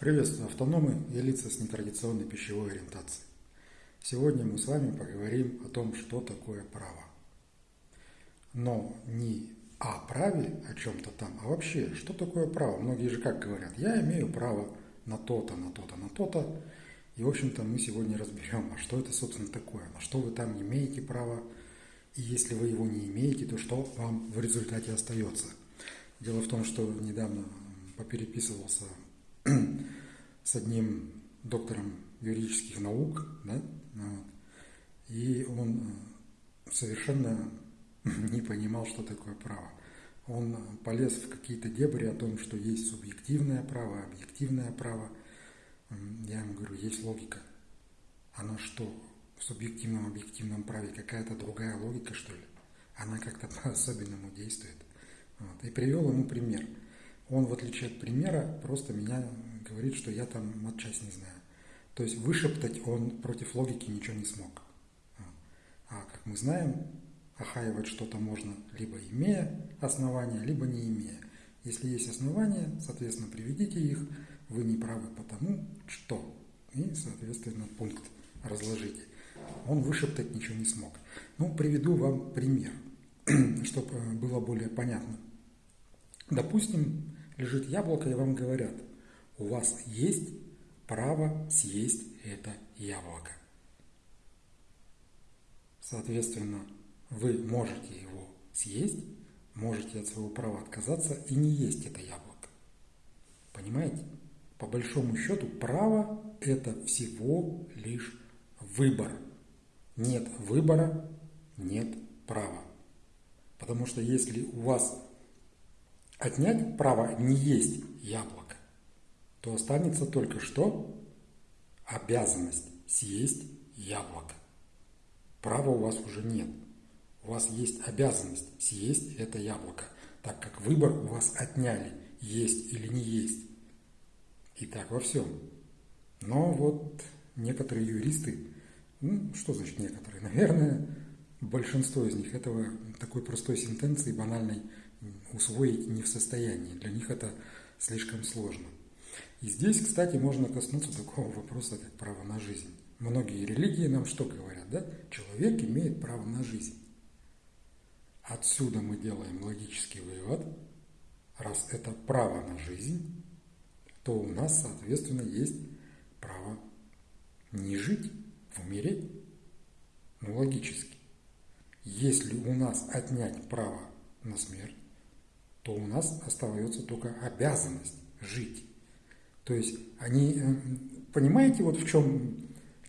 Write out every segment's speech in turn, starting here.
Приветствую автономы и лица с нетрадиционной пищевой ориентацией. Сегодня мы с вами поговорим о том, что такое право. Но не о праве, о чем-то там, а вообще, что такое право. Многие же как говорят, я имею право на то-то, на то-то, на то-то. И, в общем-то, мы сегодня разберем, а что это, собственно, такое, на что вы там имеете право, и если вы его не имеете, то что вам в результате остается. Дело в том, что недавно попереписывался с одним доктором юридических наук, да, и он э, совершенно не понимал, что такое право. Он полез в какие-то дебри о том, что есть субъективное право, объективное право. Я ему говорю, есть логика. Она что, в субъективном, объективном праве какая-то другая логика, что ли? Она как-то по-особенному действует. Вот. И привел ему пример – он, в отличие от примера, просто меня говорит, что я там матчасть не знаю. То есть вышептать он против логики ничего не смог. А как мы знаем, охаивать что-то можно либо имея основания, либо не имея. Если есть основания, соответственно, приведите их, вы не правы потому, что. И, соответственно, пункт разложите. Он вышептать ничего не смог. Ну, приведу вам пример, чтобы было более понятно. Допустим, лежит яблоко, и вам говорят, у вас есть право съесть это яблоко. Соответственно, вы можете его съесть, можете от своего права отказаться и не есть это яблоко. Понимаете? По большому счету, право – это всего лишь выбор. Нет выбора, нет права. Потому что если у вас отнять право не есть яблоко, то останется только что обязанность съесть яблоко. Права у вас уже нет. У вас есть обязанность съесть это яблоко, так как выбор у вас отняли, есть или не есть. И так во всем. Но вот некоторые юристы, ну что значит некоторые, наверное, большинство из них этого такой простой сентенции банальной усвоить не в состоянии. Для них это слишком сложно. И здесь, кстати, можно коснуться такого вопроса, как право на жизнь. Многие религии нам что говорят, да? Человек имеет право на жизнь. Отсюда мы делаем логический вывод, раз это право на жизнь, то у нас, соответственно, есть право не жить, умереть. Ну, логически. Если у нас отнять право на смерть, то у нас остается только обязанность жить. То есть они, э, понимаете, вот в чем,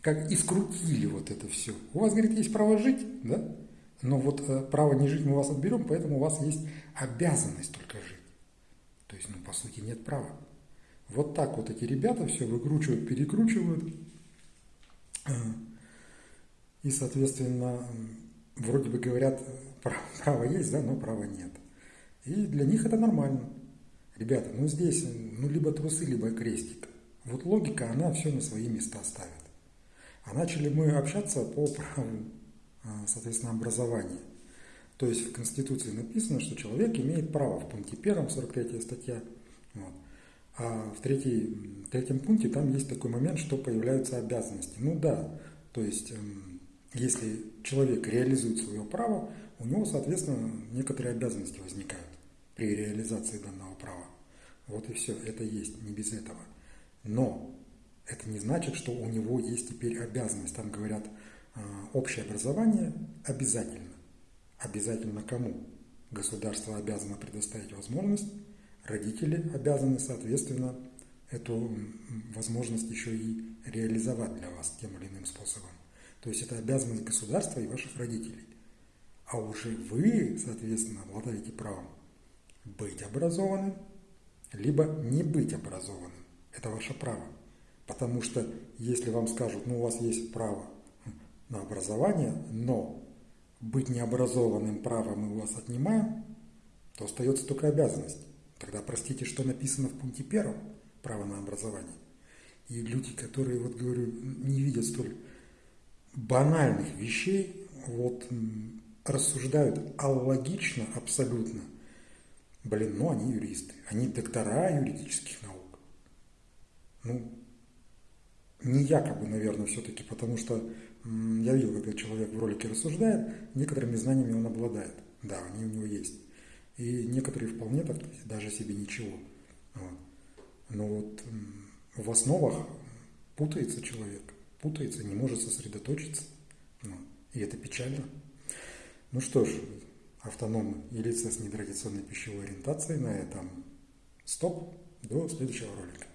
как искрутили вот это все. У вас, говорит, есть право жить, да? Но вот э, право не жить мы у вас отберем, поэтому у вас есть обязанность только жить. То есть, ну, по сути, нет права. Вот так вот эти ребята все выкручивают, перекручивают. Э, и, соответственно, вроде бы говорят, право есть, да, но права нет. И для них это нормально. Ребята, ну здесь ну либо трусы, либо крестик. Вот логика, она все на свои места ставит. А начали мы общаться по праву, а, соответственно, образования. То есть в Конституции написано, что человек имеет право в пункте первом, 43 статья. Вот. А в третьей, третьем пункте там есть такой момент, что появляются обязанности. Ну да, то есть эм, если человек реализует свое право, у него, соответственно, некоторые обязанности возникают при реализации данного права. Вот и все, это есть, не без этого. Но это не значит, что у него есть теперь обязанность. Там говорят, а, общее образование обязательно. Обязательно кому? Государство обязано предоставить возможность, родители обязаны, соответственно, эту возможность еще и реализовать для вас тем или иным способом. То есть это обязанность государства и ваших родителей. А уже вы, соответственно, обладаете правом быть образованным, либо не быть образованным. Это ваше право. Потому что если вам скажут, ну у вас есть право на образование, но быть необразованным правом мы у вас отнимаем, то остается только обязанность. Тогда простите, что написано в пункте первом, право на образование. И люди, которые, вот говорю, не видят столь банальных вещей, вот рассуждают аллогично абсолютно – Блин, ну они юристы, они доктора юридических наук. якобы, наверное, все-таки, потому что я видел, когда человек в ролике рассуждает, некоторыми знаниями он обладает. Да, они у него есть. И некоторые вполне так, даже себе ничего. Вот. Но вот в основах путается человек, путается, не может сосредоточиться. Ну, и это печально. Ну что ж, автономы и лица с нетрадиционной пищевой ориентацией на этом стоп. До следующего ролика.